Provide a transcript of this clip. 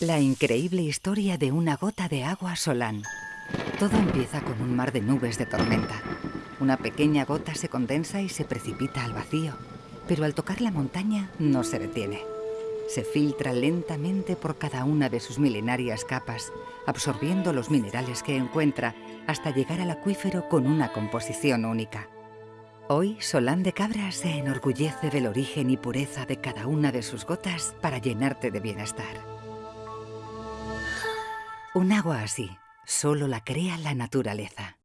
La increíble historia de una gota de agua Solán. Todo empieza con un mar de nubes de tormenta. Una pequeña gota se condensa y se precipita al vacío, pero al tocar la montaña no se detiene. Se filtra lentamente por cada una de sus milenarias capas, absorbiendo los minerales que encuentra hasta llegar al acuífero con una composición única. Hoy, Solán de Cabra se enorgullece del origen y pureza de cada una de sus gotas para llenarte de bienestar. Un agua así solo la crea la naturaleza.